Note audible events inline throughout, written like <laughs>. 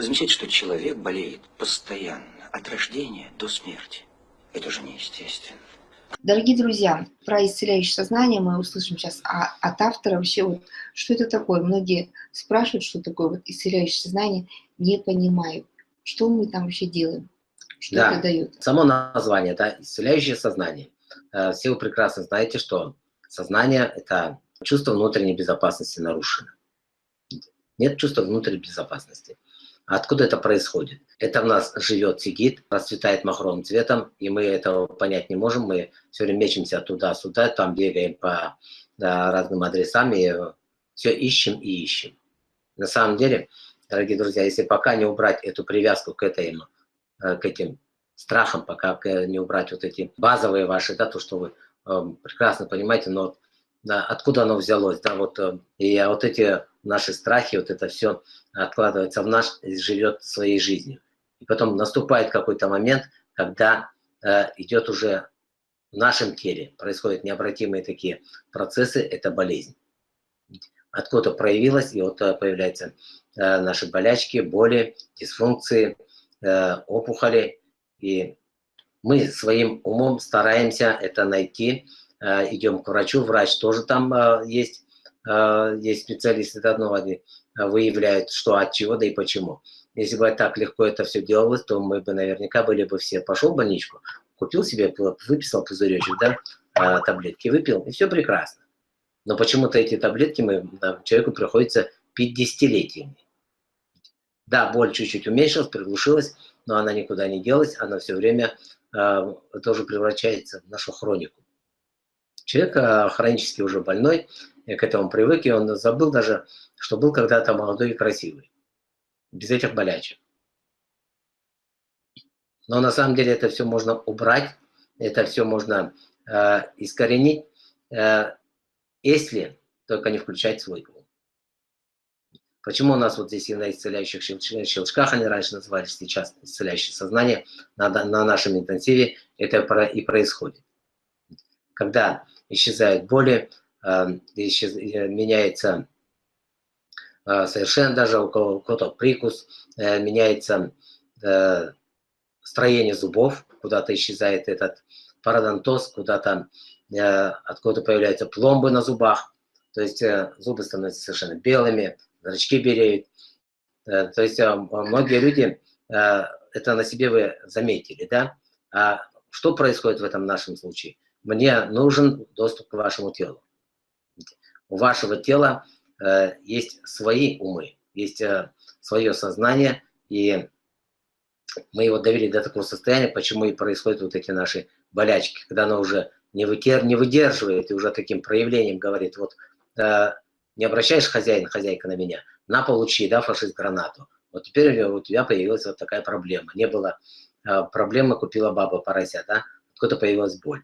Вы замечаете, что человек болеет постоянно, от рождения до смерти. Это же неестественно. Дорогие друзья, про исцеляющее сознание мы услышим сейчас а, от автора. Вообще, вот, что это такое? Многие спрашивают, что такое вот исцеляющее сознание, не понимают. Что мы там вообще делаем? Что да. это дает? Само название, да, исцеляющее сознание. Э, все вы прекрасно знаете, что сознание – это чувство внутренней безопасности нарушено. Нет чувства внутренней безопасности. Откуда это происходит? Это в нас живет сигит, расцветает махровым цветом, и мы этого понять не можем. Мы все время мечемся туда-сюда, там бегаем по да, разным адресам и все ищем и ищем. На самом деле, дорогие друзья, если пока не убрать эту привязку к, этой, э, к этим страхам, пока не убрать вот эти базовые ваши, да, то, что вы э, прекрасно понимаете, но да, откуда оно взялось, да, вот, э, и вот эти наши страхи, вот это все откладывается в наш, живет своей жизнью. И потом наступает какой-то момент, когда э, идет уже в нашем теле, происходят необратимые такие процессы, это болезнь. Откуда проявилась, и вот э, появляются э, наши болячки, боли, дисфункции, э, опухоли. И мы своим умом стараемся это найти, э, идем к врачу, врач тоже там э, есть, есть специалисты, одного они выявляют, что от чего, да и почему. Если бы так легко это все делалось, то мы бы наверняка были бы все, пошел в больничку, купил себе, выписал пузыречек, да, а, таблетки, выпил, и все прекрасно. Но почему-то эти таблетки мы, человеку приходится пить десятилетиями. Да, боль чуть-чуть уменьшилась, приглушилась, но она никуда не делась, она все время э, тоже превращается в нашу хронику. Человек э, хронически уже больной, к этому привык, и он забыл даже, что был когда-то молодой и красивый, без этих болячек. Но на самом деле это все можно убрать, это все можно э, искоренить, э, если только не включать свой ум. Почему у нас вот здесь и на исцеляющих щелчках, они раньше назывались, сейчас исцеляющее сознание, на, на нашем интенсиве это и происходит. Когда исчезают боли, меняется э, совершенно даже у кого-то прикус, э, меняется строение зубов, куда-то исчезает этот пародонтоз, куда-то откуда появляются пломбы на зубах, то есть зубы становятся совершенно белыми, зрачки белеют. То есть многие люди, это на себе вы заметили, да? А что происходит в этом нашем случае? Мне нужен доступ к вашему телу у вашего тела э, есть свои умы, есть э, свое сознание, и мы его довели до такого состояния, почему и происходят вот эти наши болячки, когда оно уже не, вытер, не выдерживает и уже таким проявлением говорит, вот э, не обращаешь хозяин, хозяйка на меня, на получи, да, фашист гранату. Вот теперь у тебя появилась вот такая проблема. Не было э, проблемы, купила баба порося, да, откуда появилась боль.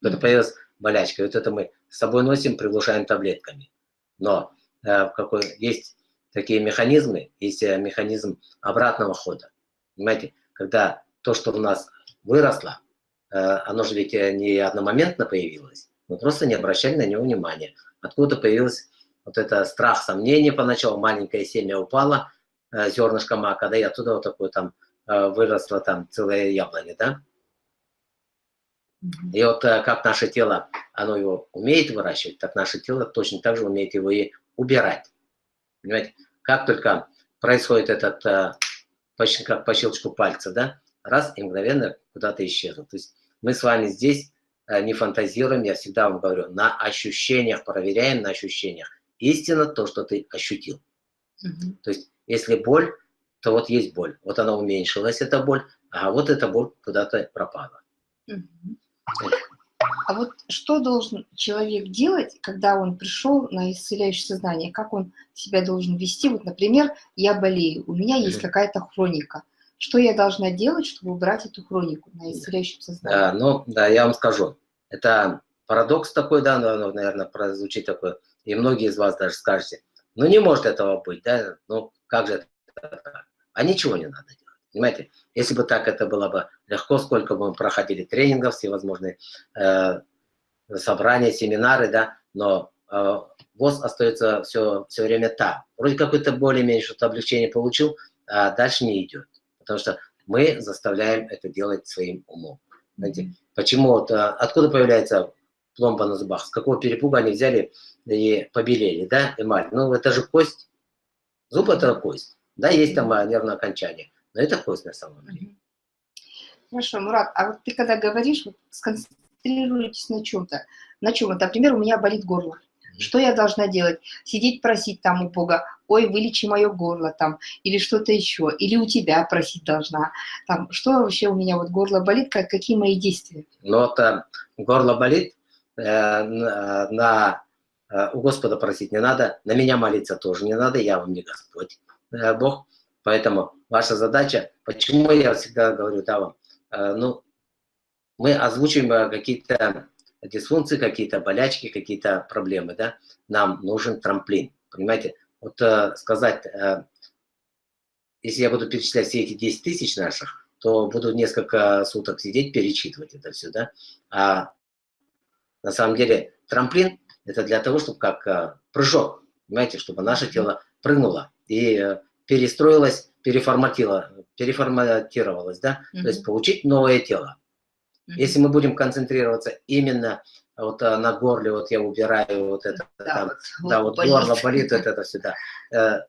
Откуда появилась болячка. И вот это мы с собой носим, приглушаем таблетками. Но э, какой, есть такие механизмы, есть э, механизм обратного хода. Понимаете, когда то, что у нас выросло, э, оно же ведь э, не одномоментно появилось, мы просто не обращали на него внимания. Откуда появилось вот это страх, сомнение поначалу, маленькое семя упало, э, зернышко мака, да, и оттуда вот такое там э, выросло там целое яблоня, да. И вот э, как наше тело, оно его умеет выращивать, так наше тело точно так же умеет его и убирать. Понимаете? Как только происходит этот, э, почти как по щелчку пальца, да, раз и мгновенно куда-то исчезнут. То есть мы с вами здесь э, не фантазируем, я всегда вам говорю, на ощущениях, проверяем на ощущениях. Истина то, что ты ощутил. Угу. То есть если боль, то вот есть боль. Вот она уменьшилась, эта боль, а вот эта боль куда-то пропала. Угу. А вот что должен человек делать, когда он пришел на исцеляющее сознание? Как он себя должен вести? Вот, например, я болею, у меня есть какая-то хроника. Что я должна делать, чтобы убрать эту хронику на исцеляющем сознании? Да, ну, да, я вам скажу. Это парадокс такой, да, наверное, прозвучит такой. И многие из вас даже скажете, ну, не может этого быть, да, ну, как же это? А ничего не надо делать. Понимаете, если бы так это было бы легко, сколько бы мы проходили тренингов, всевозможные э, собрания, семинары, да, но э, ВОЗ остается все, все время там. Вроде какое-то более-менее что-то облегчение получил, а дальше не идет. Потому что мы заставляем это делать своим умом. Знаете, почему вот, а, откуда появляется пломба на зубах? С какого перепуга они взяли и побелели, да, эмаль? Ну, это же кость. Зуб – это кость. Да, есть там нервное окончание, но это кость на самом деле. Хорошо, Мурат, а вот ты когда говоришь, вот сконцентрируйтесь на чем-то. На чем? Вот, например, у меня болит горло. Что я должна делать? Сидеть просить там у Бога, ой, вылечи мое горло там, или что-то еще, или у тебя просить должна. Там, что вообще у меня вот горло болит, как, какие мои действия? Ну вот э, горло болит, э, на, на, э, у Господа просить не надо, на меня молиться тоже не надо, я вам не Господь, э, Бог. Поэтому ваша задача, почему я всегда говорю, да, вам, э, ну, мы озвучиваем э, какие-то дисфункции, какие-то болячки, какие-то проблемы, да, нам нужен трамплин, понимаете? Вот э, сказать, э, если я буду перечислять все эти 10 тысяч наших, то буду несколько суток сидеть, перечитывать это все, да. А на самом деле трамплин – это для того, чтобы как э, прыжок, понимаете, чтобы наше тело прыгнуло и перестроилось, переформатило, переформатировалось, да, mm -hmm. то есть получить новое тело. Если мы будем концентрироваться именно вот а, на горле, вот я убираю вот это, да, там, вот, да, вот болит. горло болит, вот это всегда. Э,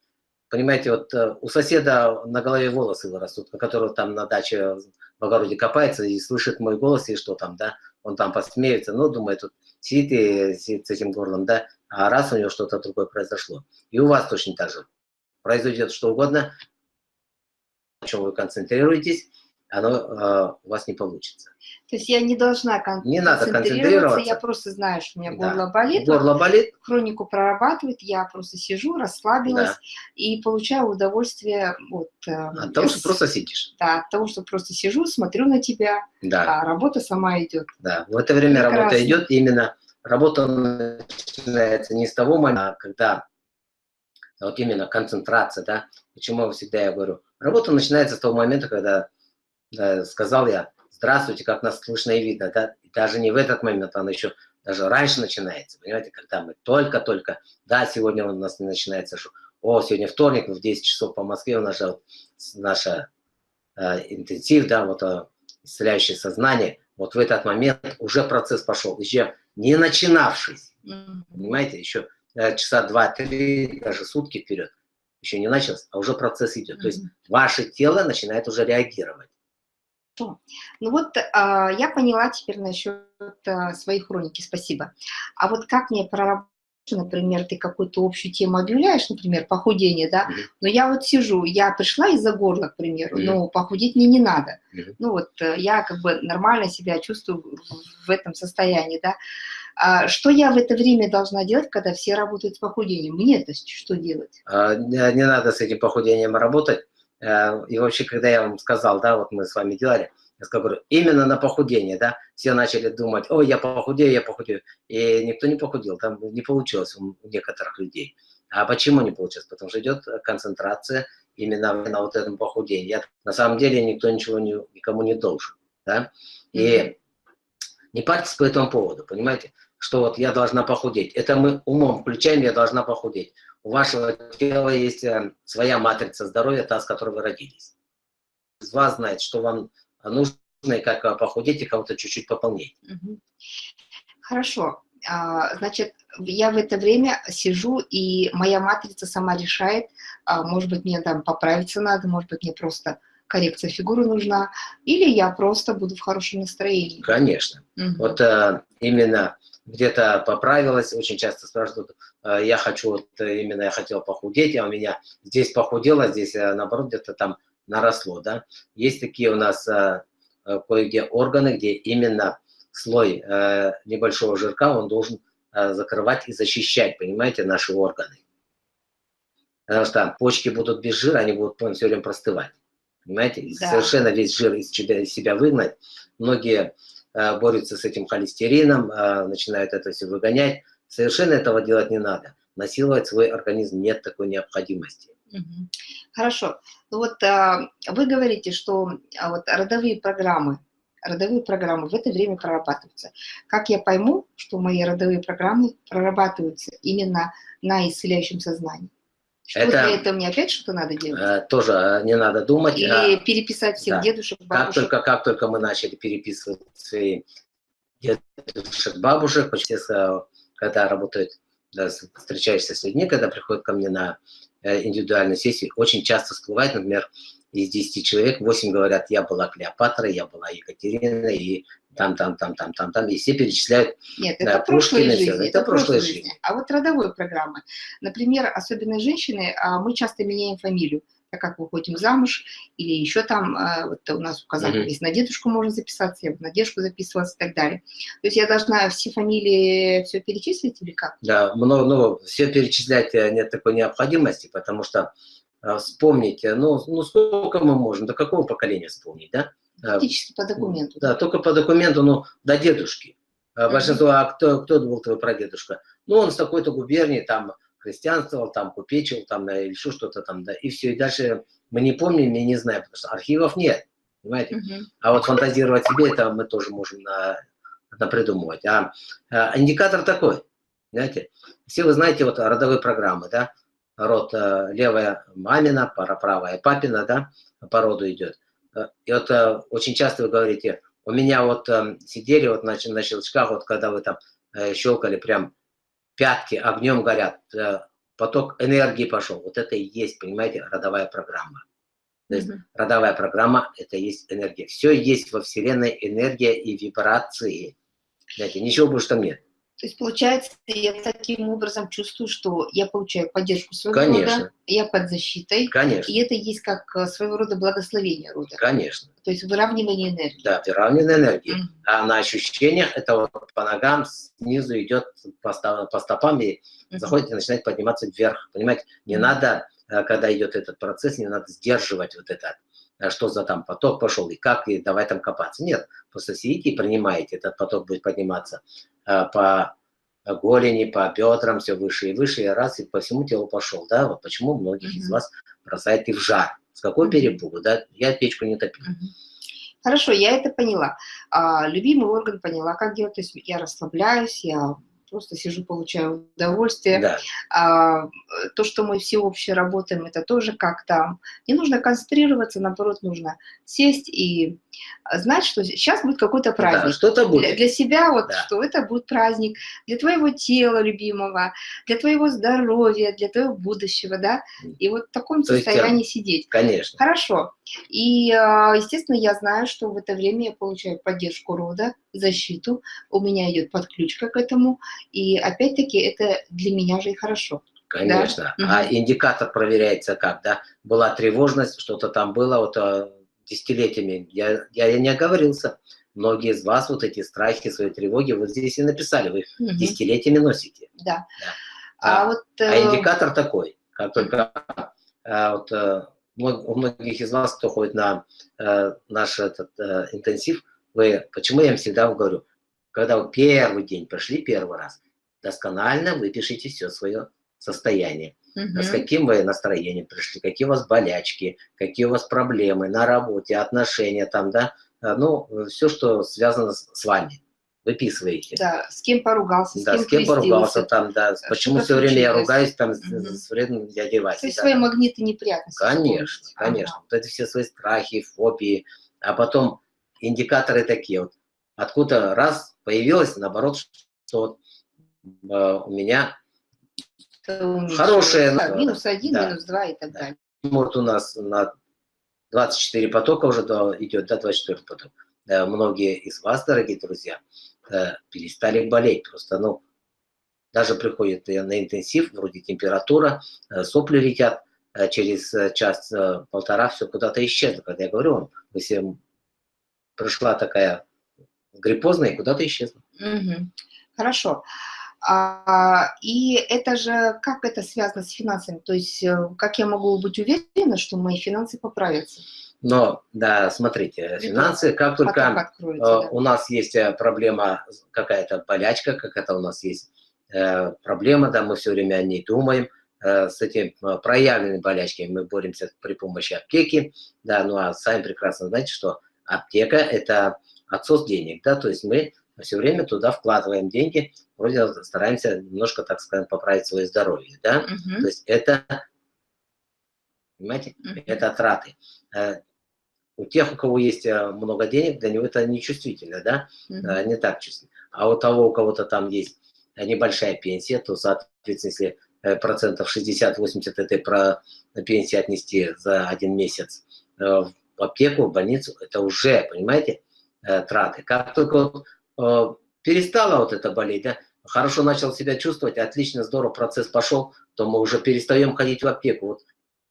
понимаете, вот э, у соседа на голове волосы вырастут, который там на даче в огороде копается и слышит мой голос, и что там, да, он там посмеется, ну, думает, тут сидит и сидит с этим горлом, да, а раз у него что-то другое произошло. И у вас точно так же. Произойдет что угодно, на чем вы концентрируетесь, оно э, у вас не получится. То есть я не должна кон не надо концентрироваться, я просто знаю, что у меня да. горло болит. Горло болит. Хронику прорабатывает, я просто сижу, расслабилась да. и получаю удовольствие от... Э, от того, что просто сидишь. Да, от того, что просто сижу, смотрю на тебя, да. а работа сама идет. Да, в это время Прекрасно. работа идет, именно работа начинается не с того момента, когда вот именно концентрация, да, почему всегда я говорю, работа начинается с того момента, когда да, сказал я, здравствуйте, как нас слышно и видно, да, и даже не в этот момент, она еще даже раньше начинается, понимаете, когда мы только-только, да, сегодня у нас не начинается, что, о, сегодня вторник, в 10 часов по Москве у нас же наша э, интенсив, да, вот э, исцеляющее сознание, вот в этот момент уже процесс пошел, еще не начинавшись, mm -hmm. понимаете, еще часа два-три, даже сутки вперед, еще не начался, а уже процесс идет, mm -hmm. то есть ваше тело начинает уже реагировать. Ну вот а, я поняла теперь насчет а, своей хроники, спасибо. А вот как мне проработать, например, ты какую-то общую тему объявляешь, например, похудение, да, mm -hmm. но я вот сижу, я пришла из-за горла, к примеру, mm -hmm. но похудеть мне не надо. Mm -hmm. Ну вот э, я как бы нормально себя чувствую в этом состоянии, да. А что я в это время должна делать, когда все работают с похудением? Мне-то что делать? А, не, не надо с этим похудением работать. Э, и вообще, когда я вам сказал, да, вот мы с вами делали, я говорю, именно на похудение, да, все начали думать, ой, я похудею, я похудею. И никто не похудел, там не получилось у некоторых людей. А почему не получилось? Потому что идет концентрация именно на вот этом похудении. Я, на самом деле никто ничего не, никому не должен, да. И не парьтесь по этому поводу, понимаете, что вот я должна похудеть. Это мы умом включаем, я должна похудеть у вашего тела есть э, своя матрица здоровья, та, с которой вы родились. Из вас знает, что вам нужно, и как э, похудеть, и кого-то чуть-чуть пополнить. Хорошо. А, значит, я в это время сижу, и моя матрица сама решает, а, может быть, мне там поправиться надо, может быть, мне просто коррекция фигуры нужна, или я просто буду в хорошем настроении. Конечно. Угу. Вот а, именно где-то поправилась, очень часто спрашивают, «Э, я хочу, вот э, именно я хотел похудеть, а у меня здесь похудело, здесь э, наоборот где-то там наросло, да. Есть такие у нас кое-где органы, где именно слой небольшого жирка, он должен закрывать и защищать, понимаете, наши органы. Потому что почки будут без жира, они будут все время простывать. Понимаете? Да. Совершенно весь жир из себя, выгнать. Многие Э, борются с этим холестерином, э, начинают это все выгонять. Совершенно этого делать не надо. Насиловать свой организм нет такой необходимости. Хорошо. Ну вот а, вы говорите, что а, вот родовые программы, родовые программы в это время прорабатываются. Как я пойму, что мои родовые программы прорабатываются именно на исцеляющем сознании? Что Это- для этого мне опять что-то надо делать? Э, Тоже э, не надо думать. Или а переписать всех да. дедушек, Как бабушек? только, как только мы начали переписывать свои дедушек, бабушек, почти э, когда работают, да, встречаешься с людьми, когда приходят ко мне на индивидуальную сессию, очень часто всплывает, например, из 10 человек 8 говорят, я была Клеопатра, я была Екатерина, и там, там, там, там, там, там, и все перечисляют. Нет, Да, это прошлые жизни. это Это прошлые прошлые жизни. жизни. А вот родовой программы. Например, особенно женщины, а, мы часто меняем фамилию, так как выходим замуж, или еще там, а, вот у нас указание Мгм. есть, на дедушку можно записаться, я на дедушку записывалась и так далее. То есть я должна все фамилии все перечислить или как? Да, много, ну, все перечислять э, нет такой необходимости, потому что э, вспомнить, э, ну, ну, сколько мы можем, до какого поколения вспомнить, да? Э, Фактически по документу. Да, только по документу, ну, до дедушки. Мгм. Большинство, а кто, кто был твой прадедушка? Ну, он с такой-то губернии, там, христианствовал, там, купечил, там, да, или еще что-то там, да, и все. И дальше мы не помним и не знаем, потому что архивов нет, понимаете? Мгм. А вот фантазировать себе, это мы тоже можем на, напридумывать. А, а индикатор такой, знаете, все вы знаете вот родовые программы, да, род э, левая мамина, пара правая папина, да, по роду идет. И вот э, очень часто вы говорите, у меня вот э, сидели вот на, на щелчках, вот когда вы там э, щелкали, прям пятки огнем горят, э, поток энергии пошел. Вот это и есть, понимаете, родовая программа. То есть Мгм. родовая программа – это есть энергия. Все есть во Вселенной энергия и вибрации. Знаете, ничего больше там нет. То есть, получается, я таким образом чувствую, что я получаю поддержку своего Конечно. рода, я под защитой, Конечно, и это есть как э, своего рода благословение рода, конечно. то есть выравнивание энергии. Да, выравненная энергия. Мгм. А на ощущениях это вот по ногам снизу идет по, по стопам и Мгм. заходит и начинает подниматься вверх. Понимаете, не Мгм. надо, э, когда идет этот процесс, не надо сдерживать вот это, э, что за там поток пошел и как, и давай там копаться. Нет, просто сидите и принимаете, этот поток будет подниматься э, по голени, по бедрам, все выше и выше, и раз, и по всему телу пошел. Да, вот почему многих из вас бросает и в жар. С какой перепугу, да? Я печку не топил. Мгм. Хорошо, я это поняла. А, любимый орган поняла, как делать. То есть я расслабляюсь, я просто сижу, получаю удовольствие. Да, А, то, что мы все общее работаем, это тоже как-то... Не нужно концентрироваться, наоборот, нужно сесть и знать, что сейчас будет какой-то да, праздник. что-то будет. Для, для себя вот, Да. что это будет праздник для твоего тела любимого, для твоего здоровья, для твоего будущего, да, и вот в таком То есть, состоянии сидеть. Конечно. Хорошо. И, а, естественно, я знаю, что в это время я получаю поддержку рода, защиту, у меня идет подключка к этому, и опять-таки это для меня же и хорошо. Конечно. Мгм. А индикатор проверяется как, да? Была тревожность, что-то там было вот э, десятилетиями. Я, я не оговорился. Многие из вас вот эти страхи, свои тревоги вот здесь и написали. Вы их Мгм. десятилетиями носите. Да. Да. А, А- вот... А э, индикатор такой, как только э, вот, э, у многих из вас, кто ходит на э, наш этот э, интенсив, вы, почему я им всегда говорю, когда вы первый день пришли первый раз, досконально выпишите все свое состояние. Мгм. С каким вы настроением пришли, какие у вас болячки, какие у вас проблемы на работе, отношения там, да, Э, ну, все, что связано с, вами, выписываете. Да, с кем поругался, с Да, кем с кем поругался там, да, почему что-то все время я ругаюсь там Мгм. с вредным дядей То Васей. есть да, свои да. магниты неприятности. Конечно, вспомнить. Ага. конечно. Вот это все свои страхи, фобии, а потом индикаторы такие вот. Откуда раз появилось, наоборот, что вот, э, у меня Это уменьшилось. Хорошее, Да, ну, минус один, да. минус два и так Да. далее. вот у нас на 24 потока уже идет, да, 24 поток. Э, Многие из вас, дорогие друзья, э, перестали болеть. Просто, ну, даже приходит э, на интенсив, вроде температура, э, сопли летят, через час-полтора все куда-то исчезло. Когда я говорю вам, если пришла такая гриппозная и куда-то исчезла. Мгм. Хорошо. А, и это же, как это связано с финансами? То есть, э, как я могу быть уверена, что мои финансы поправятся? Но, да, смотрите, финансы, как только Э, да. у нас есть э, проблема, какая-то болячка, какая-то у нас есть э, проблема, да, мы все время о ней думаем, э, с этим проявленными болячками мы боремся при помощи аптеки, да, ну а сами прекрасно знаете, что аптека – это отсос денег, да, то есть мы все время туда вкладываем деньги, вроде стараемся немножко, так сказать, поправить свое здоровье, да, Мгм. то есть это Понимаете? Мгм. Это траты. Э, У тех, у кого есть э, много денег, для него это нечувствительно, да? Э, Не так чувствительно. А у того, у кого-то там есть небольшая пенсия, то, соответственно, если процентов 60-80 этой про пенсии отнести за один месяц в аптеку, в больницу, это уже, понимаете, траты. Как только перестала вот это болеть, да, хорошо начал себя чувствовать, отлично, здорово, процесс пошел, то мы уже перестаем ходить в аптеку. Вот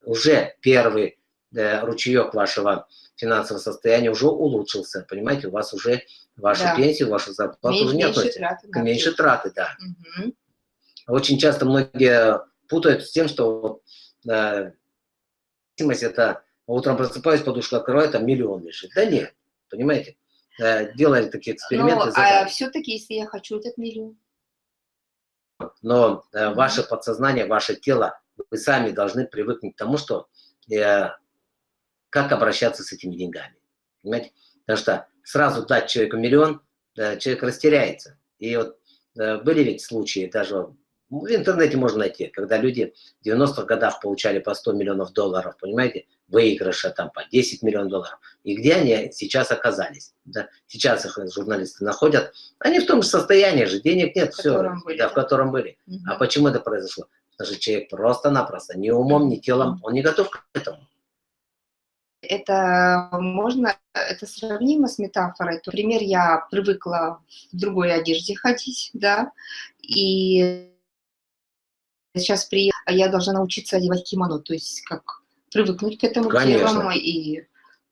уже первый э, ручеек вашего финансового состояния уже улучшился, понимаете, у вас уже вашу Да. пенсию, вашу зарплату Меньше, уже не меньше относится. траты на Меньше траты, да. Мгм. Очень часто многие путают с тем, что вот, э, это утром просыпаюсь, подушку открываю, там миллион лежит. Да нет, понимаете? Э, делали такие эксперименты, Но, а все-таки, если я хочу этот миллион, но э, ваше подсознание, ваше тело, вы сами должны привыкнуть к тому, что э, как обращаться с этими деньгами. Понимаете? Потому что сразу дать человеку миллион, э, человек растеряется. И вот э, были ведь случаи, даже в интернете можно найти, когда люди в 90-х годах получали по 100 миллионов долларов, понимаете, выигрыша там по 10 миллионов долларов. И где они сейчас оказались? Да? Сейчас их журналисты находят. Они в том же состоянии же, денег нет, В все, котором были, да, да. в котором были. Мгм. А почему это произошло? Потому что человек просто-напросто ни умом, ни телом, он не готов к этому. это можно, это сравнимо с метафорой. Например, я привыкла в другой одежде ходить, да, и сейчас при я должна научиться одевать кимоно, то есть как привыкнуть к этому Конечно. и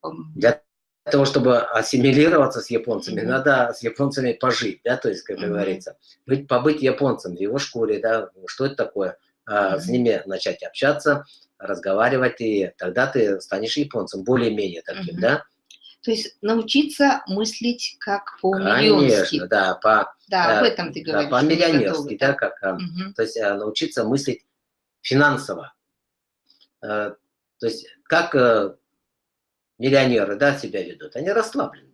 эм, Для того, чтобы ассимилироваться с японцами, Мгм. надо с японцами пожить, да, то есть, как Мгм. говорится, быть, побыть японцем в его шкуре, да, что это такое, А, с Мгм. ними начать общаться, разговаривать, и тогда ты станешь японцем, более-менее таким, Мгм. да? То есть научиться мыслить как Конечно, по-миллионски. да, по, Да, э, об этом ты да, говоришь. не по-миллионерски, да, как, Мгм. то есть э, научиться мыслить финансово. Э, То есть как э, миллионеры, да, себя ведут, они расслабленные.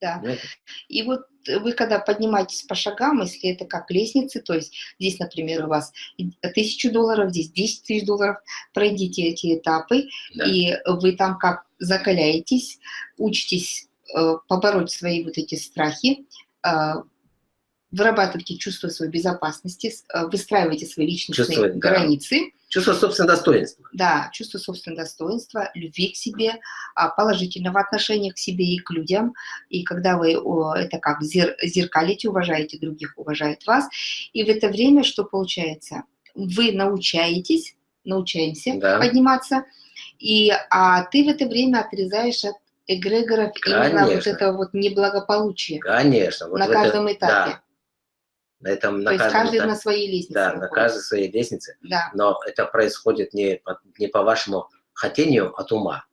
Да. понимаете? И вот вы когда поднимаетесь по шагам, если это как лестницы, то есть здесь, например, у вас и тысячу долларов, здесь 10 тысяч долларов, пройдите эти этапы, Да. и вы там как закаляетесь, учитесь э, побороть свои вот эти страхи, вырабатываете чувство своей безопасности, э, выстраиваете свои личностные Чувство, да. границы, Чувство собственного достоинства. да, чувство собственного достоинства, любви к себе, а, положительного отношения к себе и к людям. И когда вы это как зер- зеркалите, уважаете других, уважают вас. И в это время что получается? Вы научаетесь, научаемся Да. подниматься, и, а ты в это время отрезаешь от эгрегоров именно вот Конечно. это вот неблагополучие Конечно. вот на в это- каждом этапе. Да, на этом, То на есть каждом каждый этапе. на своей лестнице. Да, на находится. каждой своей лестнице. Да. Но это происходит не по, не по вашему хотению от ума.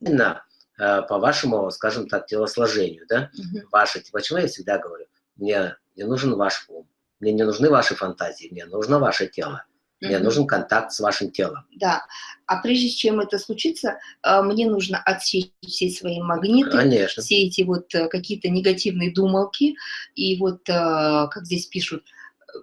Именно э, по вашему, скажем так, телосложению, да? Мгм. Ваше, почему я всегда говорю, мне не нужен ваш ум, мне не нужны ваши фантазии, мне нужно ваше тело, мне нужен контакт с вашим телом. Да, а прежде чем это случится, э, мне нужно отсечь все свои магниты, Конечно. все эти вот э, какие-то негативные думалки, и вот, э, как здесь пишут,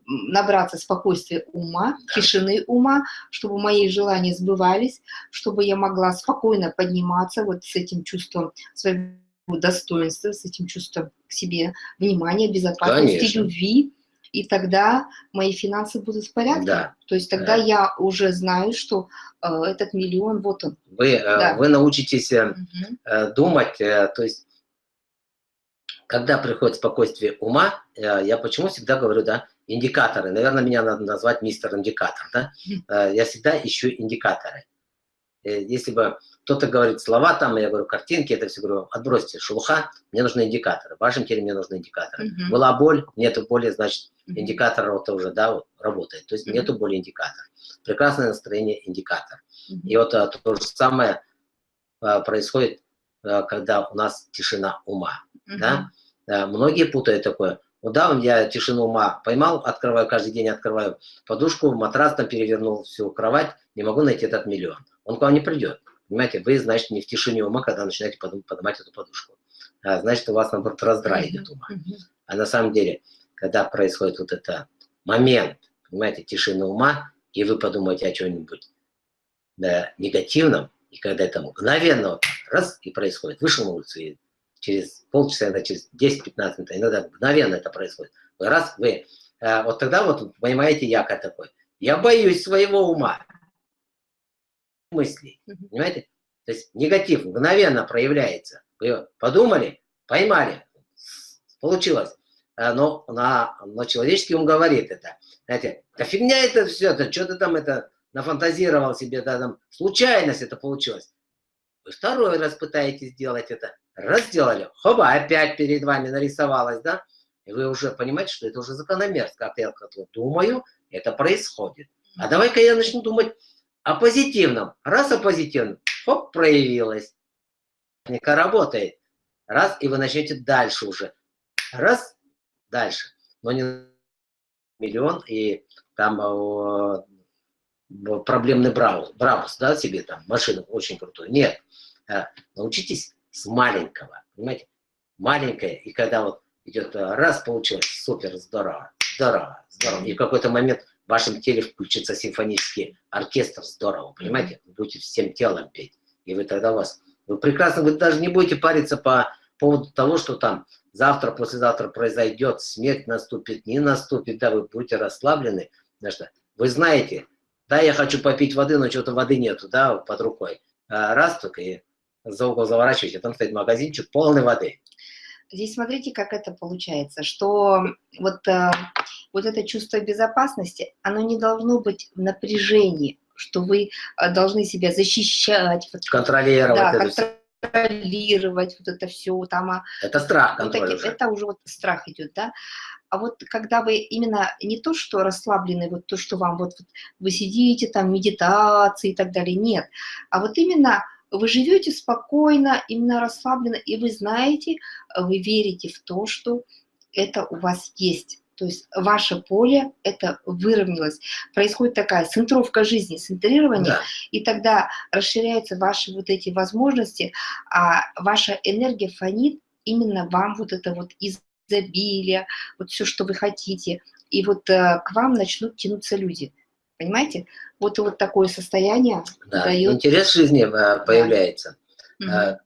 набраться спокойствия ума, тишины ума, чтобы мои желания сбывались, чтобы я могла спокойно подниматься вот с этим чувством своего достоинства, с этим чувством к себе, внимания, безопасности, Конечно. любви, и тогда мои финансы будут в порядке. Да. То есть тогда Да. я уже знаю, что э, этот миллион, вот он. Вы, э, Да. вы научитесь э, э, думать, э, то есть, когда приходит спокойствие ума, э, я почему всегда говорю, да, индикаторы, наверное, меня надо назвать мистер индикатор, да, Э, я всегда ищу индикаторы. Э, Если бы кто-то говорит слова там, я говорю картинки, это все говорю, отбросьте шелуха, мне нужны индикаторы, в вашем теле мне нужны индикаторы. Мгм. Была боль, нету боли, значит, индикатор вот уже, да, вот, работает, то есть Мгм. нету боли индикатор. Прекрасное настроение индикатор. Мгм. И вот а, то же самое а, происходит, а, когда у нас тишина ума. Мгм. Да? А, Многие путают такое. Ну да, я тишину ума поймал, открываю каждый день, открываю подушку, матрас там перевернул всю кровать, не могу найти этот миллион. Он к вам не придет. Понимаете, вы, значит, не в тишине ума, когда начинаете поднимать эту подушку. А, значит, у вас, наоборот, раздрай идет ума. А на самом деле, когда происходит вот этот момент, понимаете, тишины ума, и вы подумаете о чем-нибудь э, негативном, и когда это мгновенно вот, раз и происходит, вышел на улицу, и через полчаса, иногда через 10-15 минут, иногда мгновенно это происходит. Вы раз, вы, э, вот тогда вот понимаете, я как такой. Я боюсь своего ума, мыслей, понимаете? То есть негатив мгновенно проявляется. Вы подумали, поймали, получилось. Э, но, на, но человеческий ум говорит это. Знаете, да фигня это все, это что ты там это нафантазировал себе, да, там, случайность это получилось. Вы второй раз пытаетесь сделать это, раз сделали, хоба, опять перед вами нарисовалось, да, и вы уже понимаете, что это уже закономерность, как я думаю, это происходит. А давай-ка я начну думать о позитивном. Раз о позитивном, хоп, проявилось. Техника работает. Раз, и вы начнете дальше уже. Раз, дальше. Но не миллион, и там проблемный Браус, Брабус, да, себе там машину очень крутую. Нет, а, научитесь с маленького, понимаете? Маленькое, и когда вот идет а, раз, получилось, супер, здорово, здорово, здорово. И в какой-то момент в вашем теле включится симфонический оркестр, здорово, понимаете? Вы будете всем телом петь. И вы тогда у вас, вы прекрасно, вы даже не будете париться по поводу того, что там завтра, послезавтра произойдет, смерть наступит, не наступит, да, вы будете расслаблены, потому что вы знаете, да, я хочу попить воды, но что-то воды нету, да, под рукой. А раз только и за угол заворачиваете, там стоит магазинчик полный воды. Здесь смотрите, как это получается, что вот, э, вот это чувство безопасности, оно не должно быть в напряжении, что вы э, должны себя защищать. Контролировать. Да, это контролировать вот это все. Там, а это страх, вот такие, уже. Это уже вот страх идет, да. А вот когда вы именно не то, что расслаблены, вот то, что вам вот, вот вы сидите там, медитации и так далее, нет, а вот именно вы живете спокойно, именно расслабленно, и вы знаете, вы верите в то, что это у вас есть. То есть ваше поле это выровнялось. Происходит такая центровка жизни, центрирование, да. и тогда расширяются ваши вот эти возможности, а ваша энергия фонит именно вам вот это вот изобилие, вот все, что вы хотите. И вот э, к вам начнут тянуться люди. Понимаете? Вот, вот такое состояние да, дает... интерес жизни э, появляется. Да.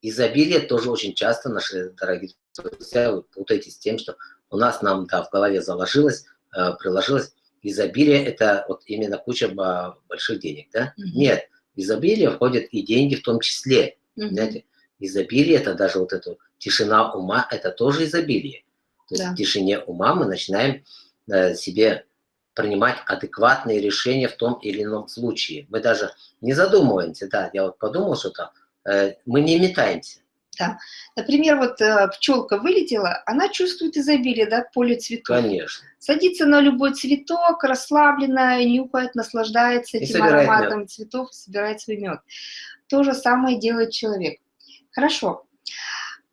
Изобилие тоже очень часто наши дорогие друзья вы путаетесь с тем, что у нас нам да, в голове заложилось, э, приложилось, изобилие – это вот именно куча больших денег, да? Mm -hmm. Нет, изобилие входит и деньги в том числе, mm -hmm. знаете. Изобилие – это даже вот эту тишина ума, это тоже изобилие. То есть да. в тишине ума мы начинаем э, себе принимать адекватные решения в том или ином случае. Мы даже не задумываемся, да, я вот подумал что-то, э, мы не метаемся. Да. Например, вот э, пчелка вылетела, она чувствует изобилие, да, поле цветов. Конечно. Садится на любой цветок, расслабленная, нюхает, наслаждается этим ароматом мед. цветов, собирает свой мед. То же самое делает человек. Хорошо.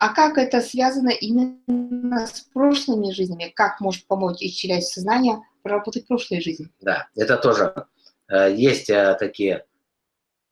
А как это связано именно с прошлыми жизнями? Как может помочь исчислять сознание проработать прошлые жизни? Да, это тоже. Э, есть э, такие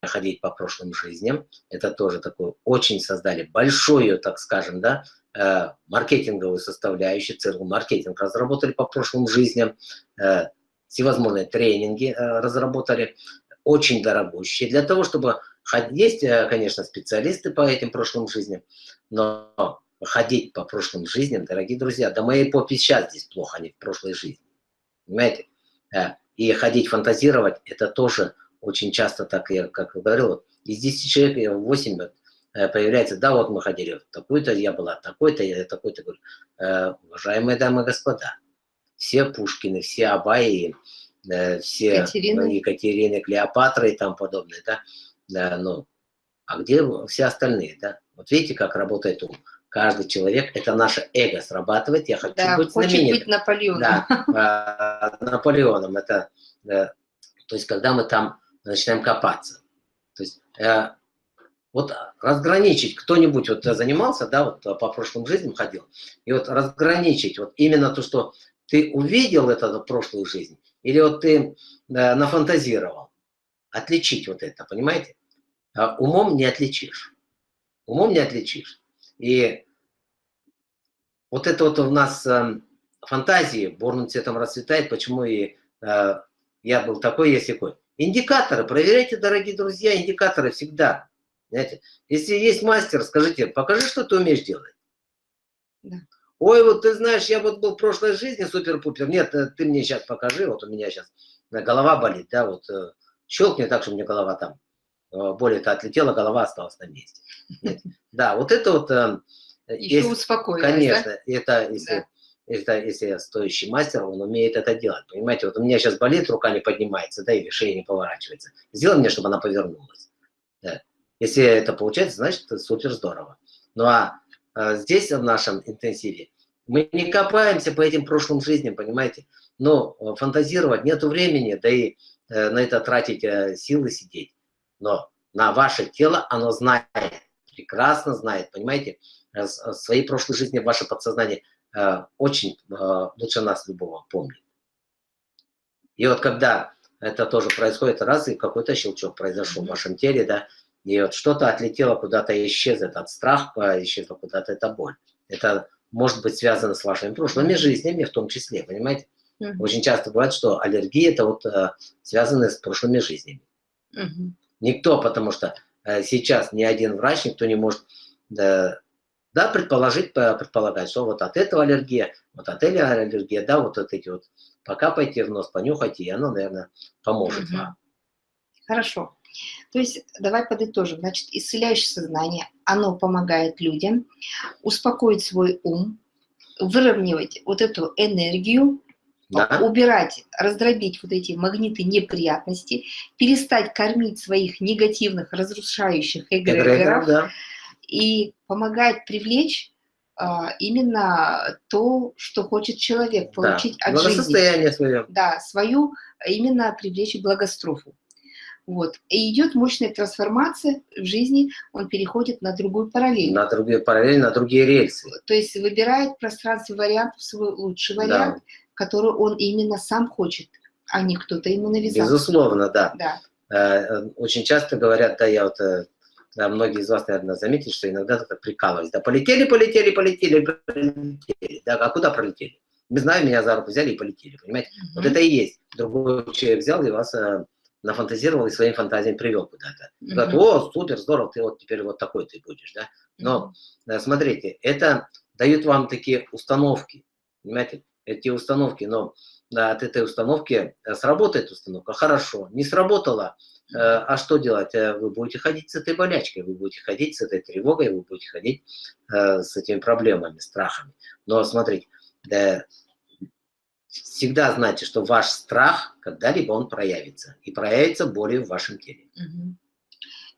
ходить по прошлым жизням. Это тоже такое, очень создали большую, так скажем, да, э, маркетинговую составляющую, целый маркетинг разработали по прошлым жизням, э, всевозможные тренинги э, разработали, очень дорогущие. Для того, чтобы есть, конечно, специалисты по этим прошлым жизням, но ходить по прошлым жизням, дорогие друзья, да моей попе сейчас здесь плохо, а не в прошлой жизни. Понимаете? И ходить фантазировать, это тоже очень часто так, я как говорил, из 10 человек 8 э, появляется, да, вот мы ходили, такой-то я была, такой-то, я такой-то, говорю, э, уважаемые дамы и господа, все Пушкины, все Абаи, э, все Екатерины. Екатерины, Клеопатры и там подобное, да, да, ну, а где все остальные, да? Вот видите, как работает ум. Каждый человек, это наше эго срабатывает, я хочу да, быть знаменитым. быть Наполеоном. Да, Наполеоном, это, то есть когда мы там начинаем копаться. То есть э, вот разграничить, кто-нибудь вот занимался, да, вот по прошлым жизням ходил, и вот разграничить вот именно то, что ты увидел это в прошлую жизнь, или вот ты э, нафантазировал, отличить вот это, понимаете? А умом не отличишь. Умом не отличишь. И вот это вот у нас э, фантазии бурным цветом расцветает, почему и э, я был такой, есть такой. Индикаторы, проверяйте, дорогие друзья, индикаторы всегда. Знаете, если есть мастер, скажите, покажи, что ты умеешь делать. Да. Ой, вот ты знаешь, я вот был в прошлой жизни супер-пупер. Нет, э, ты мне сейчас покажи, вот у меня сейчас голова болит, да, вот щелкни так, что у меня голова там более-то отлетела, голова осталась на месте. Да, вот это вот... Еще успокоилась, Конечно, это если... Это, если стоящий мастер, он умеет это делать. Понимаете, вот у меня сейчас болит, рука не поднимается, да, или шея не поворачивается. Сделай мне, чтобы она повернулась. Да. Если это получается, значит, это супер здорово. Ну а а здесь, в нашем интенсиве, мы не копаемся по этим прошлым жизням, понимаете? Но э, фантазировать нету времени, да и э, на это тратить э, силы сидеть. Но на ваше тело оно знает, прекрасно знает, понимаете? Свои прошлые жизни ваше подсознание очень лучше нас любого помнит. И вот когда это тоже происходит раз, и какой-то щелчок произошел в вашем теле, да, и вот что-то отлетело куда-то, исчез этот страх, исчезла куда-то эта боль. Это может быть связано с вашими прошлыми жизнями в том числе, понимаете? Uh Очень часто бывает, что аллергии это вот э, связаны с прошлыми жизнями. Uh Никто, потому что э, сейчас ни один врач, никто не может да, да, предположить, предполагать, что вот от этого аллергия, вот от этого аллергия, да, вот, вот эти вот, пока пойти в нос, понюхайте, и оно, наверное, поможет uh вам. Хорошо. То есть давай подытожим. Значит, исцеляющее сознание, оно помогает людям успокоить свой ум, выровнять вот эту энергию, да. убирать, раздробить вот эти магниты неприятности, перестать кормить своих негативных, разрушающих эгрегоров да. и помогает привлечь а, именно то, что хочет человек получить да. от жизни. Свое. Да, свою, именно привлечь благострофу. Вот. И идет мощная трансформация в жизни, он переходит на другую параллель. На другие параллели, на другие рельсы. То есть выбирает пространство вариантов свой лучший вариант, да. Который он именно сам хочет, а не кто-то ему навязал. Безусловно, да. да. Э, очень часто говорят, да, я вот, э, да, многие из вас, наверное, заметили, что иногда так прикалываюсь, да, полетели, полетели, полетели, полетели, да, а куда пролетели? Не знаю, меня за руку взяли и полетели, понимаете? Угу. Вот это и есть. Другой человек взял и вас э, нафантазировал и своим фантазиям привел куда-то. Mm -hmm. Говорят, о, супер, здорово, ты вот теперь вот такой ты будешь, да. Но, mm -hmm. смотрите, это дают вам такие установки, понимаете, эти установки, но от этой установки э, сработает установка, хорошо, не сработала, э, а что делать? Э, вы будете ходить с этой болячкой, вы будете ходить с этой тревогой, вы будете ходить с этими проблемами, страхами. Но смотрите, да, всегда знайте, что ваш страх, когда-либо он проявится. И проявится болью в вашем теле.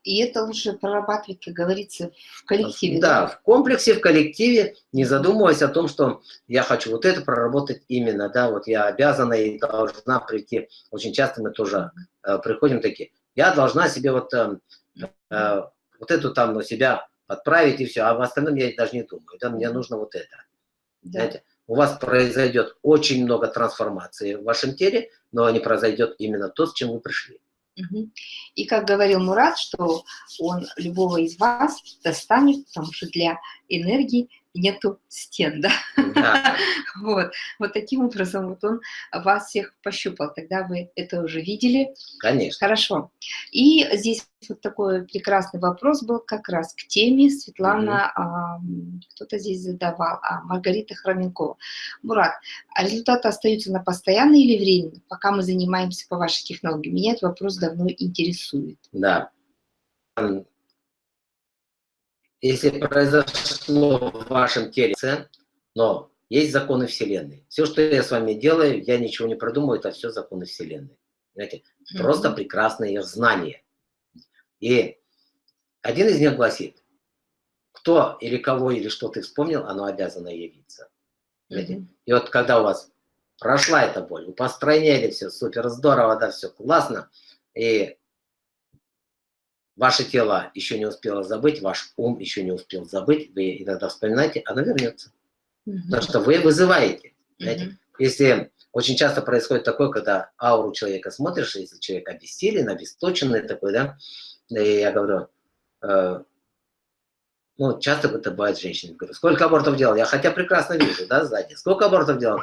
И это лучше прорабатывать, как говорится, в коллективе. Да, да, в комплексе, в коллективе, не задумываясь о том, что я хочу вот это проработать именно, да, вот я обязана и должна прийти. Очень часто мы тоже э, приходим такие, я должна себе вот, э, э, вот эту там себя подправить и все, а в остальном я даже не думаю, да, мне нужно вот это. Да. Знаете? у вас произойдет очень много трансформации в вашем теле, но не произойдет именно то, с чем вы пришли. И как говорил Мурат, что он любого из вас достанет, потому что для энергии нету стен, да? да. <laughs> вот. вот таким образом вот он вас всех пощупал. Тогда вы это уже видели. Конечно. Хорошо. И здесь вот такой прекрасный вопрос был как раз к теме Светлана, угу. кто-то здесь задавал, а Маргарита Хроменкова. Мурат, а результаты остаются на постоянно или временно, пока мы занимаемся по вашей технологии? Меня этот вопрос давно интересует. Да если произошло в вашем теле, но есть законы Вселенной. Все, что я с вами делаю, я ничего не продумываю, это все законы Вселенной. Знаете, mm -hmm. просто прекрасное знание. И один из них гласит, кто или кого или что ты вспомнил, оно обязано явиться. Mm -hmm. И вот когда у вас прошла эта боль, вы построили все супер здорово, да, все классно, и Ваше тело еще не успело забыть, ваш ум еще не успел забыть, вы иногда вспоминаете, оно вернется. Угу. Потому что вы вызываете. Знаете? Угу. Если очень часто происходит такое, когда ауру человека смотришь, если человек обессилен, обесточенный такой, да, и я говорю, э, ну, часто это бывает женщины, говорю, сколько абортов делал? Я хотя прекрасно вижу, да, сзади. Сколько абортов делал?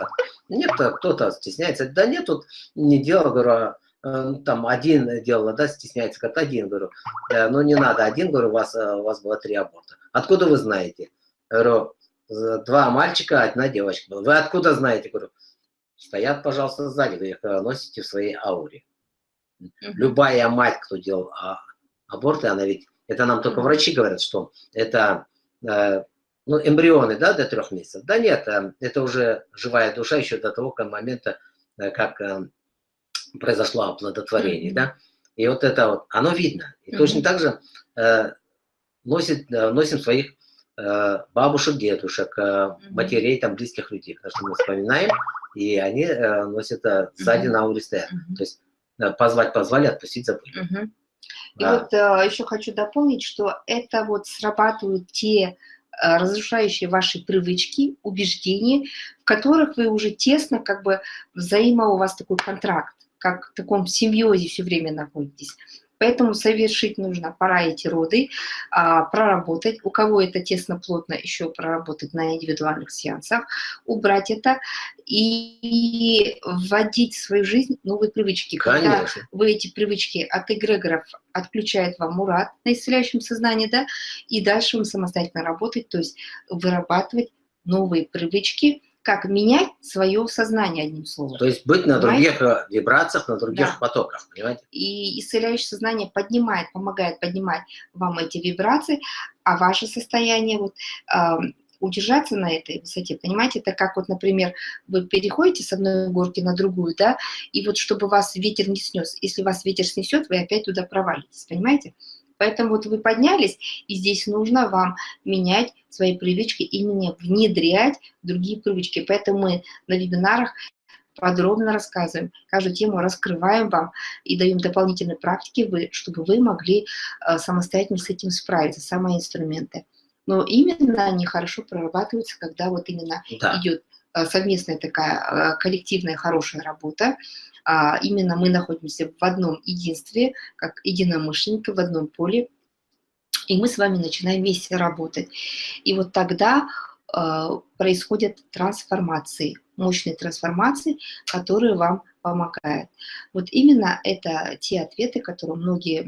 Нет, кто-то стесняется. Да нет, тут не делал, говорю, э, там один делала, да, стесняется, как один, говорю, «Э, ну не надо один, говорю, у вас, э, у вас было три аборта. Откуда вы знаете? Говорю, два мальчика, одна девочка была. Вы откуда знаете? Говорю, стоят, пожалуйста, сзади, вы их носите в своей ауре. Любая мать, кто делал а, аборты, она ведь, это нам только врачи говорят, что это ну, эмбрионы, да, до трех месяцев. Да нет, это уже живая душа еще до того момента, как произошло оплодотворение, да, и вот это вот, оно видно. И mm -hmm. точно так же э, носит, э, носим своих э, бабушек, дедушек, э, mm -hmm. матерей, там, близких людей, потому что мы вспоминаем, и они э, носят э, сзади mm -hmm. Mm -hmm. То есть э, позвать позвали, отпустить забыли. Mm -hmm. И а. вот э, еще хочу дополнить, что это вот срабатывают те э, разрушающие ваши привычки, убеждения, в которых вы уже тесно, как бы взаимо у вас такой контракт как в таком симбиозе все время находитесь. Поэтому совершить нужно, пора эти роды, а, проработать. У кого это тесно-плотно, еще проработать на индивидуальных сеансах, убрать это и вводить в свою жизнь новые привычки. Конечно. Когда вы эти привычки от эгрегоров отключает вам Мурат на исцеляющем сознании, да, и дальше вам самостоятельно работать, то есть вырабатывать новые привычки, как менять свое сознание, одним словом. То есть быть на понимаете? других э, вибрациях, на других да. потоках, понимаете? И исцеляющее сознание поднимает, помогает поднимать вам эти вибрации, а ваше состояние вот, э, удержаться на этой высоте, понимаете, это как вот, например, вы переходите с одной горки на другую, да, и вот чтобы вас ветер не снес, если вас ветер снесет, вы опять туда провалитесь, понимаете? Поэтому вот вы поднялись, и здесь нужно вам менять свои привычки, именно внедрять другие привычки. Поэтому мы на вебинарах подробно рассказываем, каждую тему раскрываем вам и даем дополнительные практики, чтобы вы могли э, самостоятельно с этим справиться, самые инструменты. Но именно они хорошо прорабатываются, когда вот именно да. идет э, совместная такая э, коллективная хорошая работа, а именно мы находимся в одном единстве, как единомышленники, в одном поле, и мы с вами начинаем вместе работать. И вот тогда э, происходят трансформации, мощные трансформации, которые вам помогают. Вот именно это те ответы, которые многие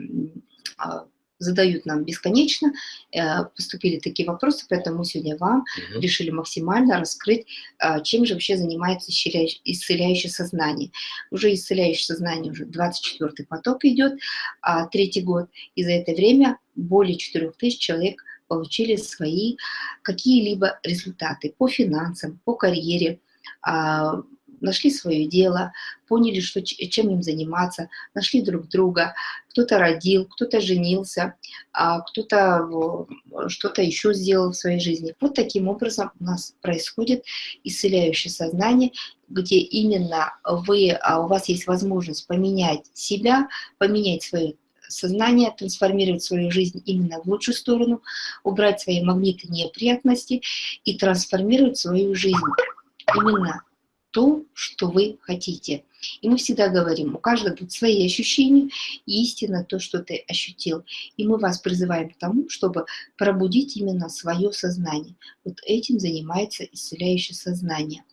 э, задают нам бесконечно, э, поступили такие вопросы, поэтому сегодня вам угу. решили максимально раскрыть, э, чем же вообще занимается исцеляющее сознание. Уже исцеляющее сознание, уже 24-й поток идет, а третий год, и за это время более 4000 человек получили свои какие-либо результаты по финансам, по карьере, а, нашли свое дело, поняли, что, чем им заниматься, нашли друг друга, кто-то родил, кто-то женился, а кто-то что-то еще сделал в своей жизни. Вот таким образом у нас происходит исцеляющее сознание, где именно вы, а у вас есть возможность поменять себя, поменять свое сознание, трансформировать свою жизнь именно в лучшую сторону, убрать свои магниты неприятности и трансформировать свою жизнь именно то, что вы хотите. И мы всегда говорим, у каждого будут свои ощущения, и истина то, что ты ощутил. И мы вас призываем к тому, чтобы пробудить именно свое сознание. Вот этим занимается исцеляющее сознание.